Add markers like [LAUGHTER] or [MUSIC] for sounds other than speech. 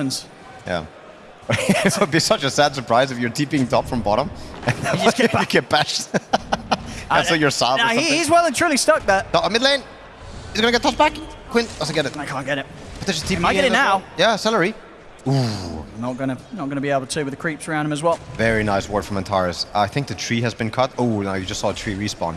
happens. Yeah. [LAUGHS] it would be such a sad surprise if you're TPing top from bottom and You [LAUGHS] just get you get bashed. [LAUGHS] Uh, That's your you're or he's well and truly stuck there. No, mid lane. He's gonna get tossed back. Quinn doesn't get it. I can't get it. But there's just TP I get it now? well. Yeah, celery. Ooh, Not gonna, not gonna be able to with the creeps around him as well. Very nice ward from Antares. I think the tree has been cut. Oh, now you just saw a tree respawn.